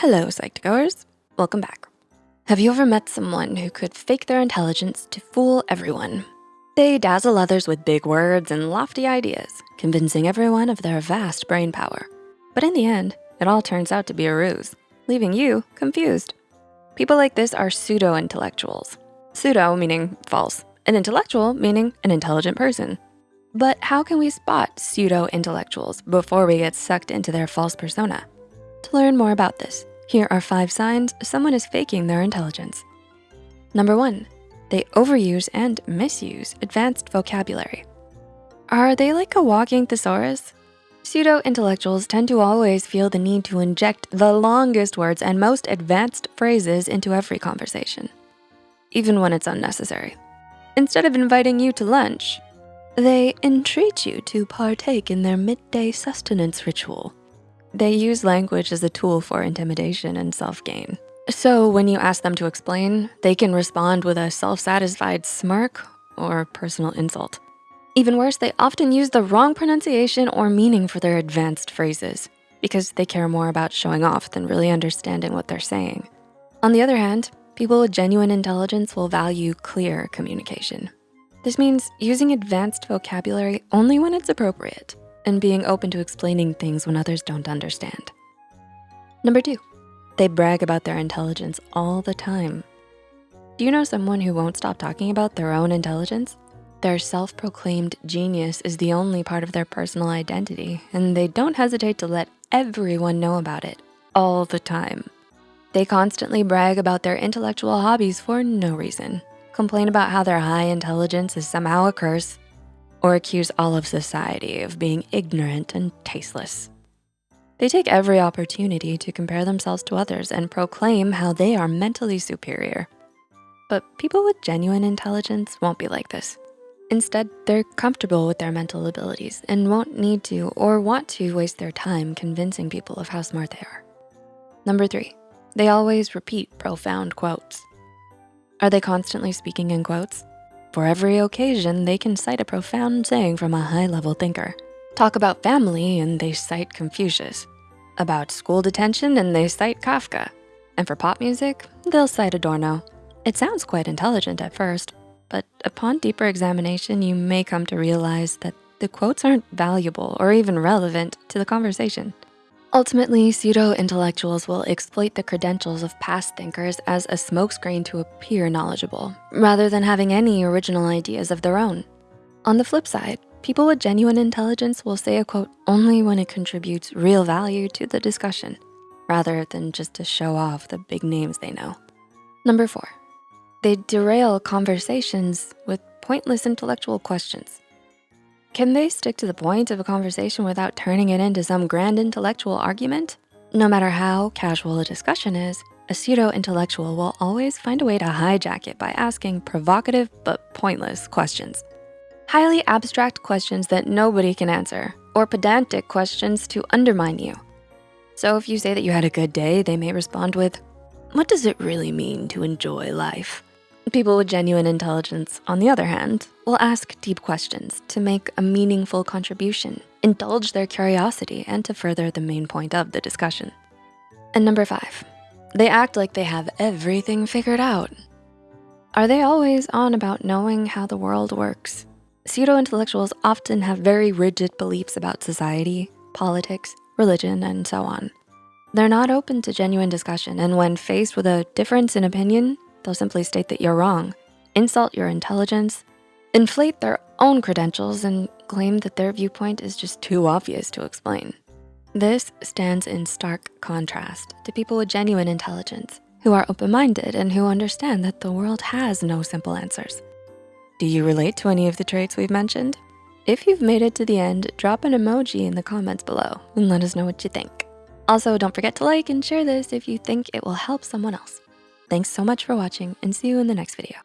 Hello, Psych2Goers. Welcome back. Have you ever met someone who could fake their intelligence to fool everyone? They dazzle others with big words and lofty ideas, convincing everyone of their vast brain power. But in the end, it all turns out to be a ruse, leaving you confused. People like this are pseudo-intellectuals. Pseudo meaning false, an intellectual meaning an intelligent person. But how can we spot pseudo-intellectuals before we get sucked into their false persona? To learn more about this, here are five signs someone is faking their intelligence. Number one, they overuse and misuse advanced vocabulary. Are they like a walking thesaurus? Pseudo-intellectuals tend to always feel the need to inject the longest words and most advanced phrases into every conversation, even when it's unnecessary. Instead of inviting you to lunch, they entreat you to partake in their midday sustenance ritual they use language as a tool for intimidation and self-gain. So when you ask them to explain, they can respond with a self-satisfied smirk or personal insult. Even worse, they often use the wrong pronunciation or meaning for their advanced phrases because they care more about showing off than really understanding what they're saying. On the other hand, people with genuine intelligence will value clear communication. This means using advanced vocabulary only when it's appropriate and being open to explaining things when others don't understand. Number two, they brag about their intelligence all the time. Do you know someone who won't stop talking about their own intelligence? Their self-proclaimed genius is the only part of their personal identity, and they don't hesitate to let everyone know about it all the time. They constantly brag about their intellectual hobbies for no reason, complain about how their high intelligence is somehow a curse, or accuse all of society of being ignorant and tasteless. They take every opportunity to compare themselves to others and proclaim how they are mentally superior. But people with genuine intelligence won't be like this. Instead, they're comfortable with their mental abilities and won't need to or want to waste their time convincing people of how smart they are. Number three, they always repeat profound quotes. Are they constantly speaking in quotes? For every occasion, they can cite a profound saying from a high-level thinker. Talk about family and they cite Confucius. About school detention and they cite Kafka. And for pop music, they'll cite Adorno. It sounds quite intelligent at first, but upon deeper examination, you may come to realize that the quotes aren't valuable or even relevant to the conversation. Ultimately, pseudo-intellectuals will exploit the credentials of past thinkers as a smokescreen to appear knowledgeable, rather than having any original ideas of their own. On the flip side, people with genuine intelligence will say a quote only when it contributes real value to the discussion, rather than just to show off the big names they know. Number four, they derail conversations with pointless intellectual questions. Can they stick to the point of a conversation without turning it into some grand intellectual argument? No matter how casual a discussion is, a pseudo-intellectual will always find a way to hijack it by asking provocative but pointless questions. Highly abstract questions that nobody can answer, or pedantic questions to undermine you. So if you say that you had a good day, they may respond with, what does it really mean to enjoy life? People with genuine intelligence, on the other hand, will ask deep questions to make a meaningful contribution, indulge their curiosity, and to further the main point of the discussion. And number five, they act like they have everything figured out. Are they always on about knowing how the world works? Pseudo-intellectuals often have very rigid beliefs about society, politics, religion, and so on. They're not open to genuine discussion, and when faced with a difference in opinion, They'll simply state that you're wrong, insult your intelligence, inflate their own credentials, and claim that their viewpoint is just too obvious to explain. This stands in stark contrast to people with genuine intelligence who are open-minded and who understand that the world has no simple answers. Do you relate to any of the traits we've mentioned? If you've made it to the end, drop an emoji in the comments below and let us know what you think. Also, don't forget to like and share this if you think it will help someone else. Thanks so much for watching and see you in the next video.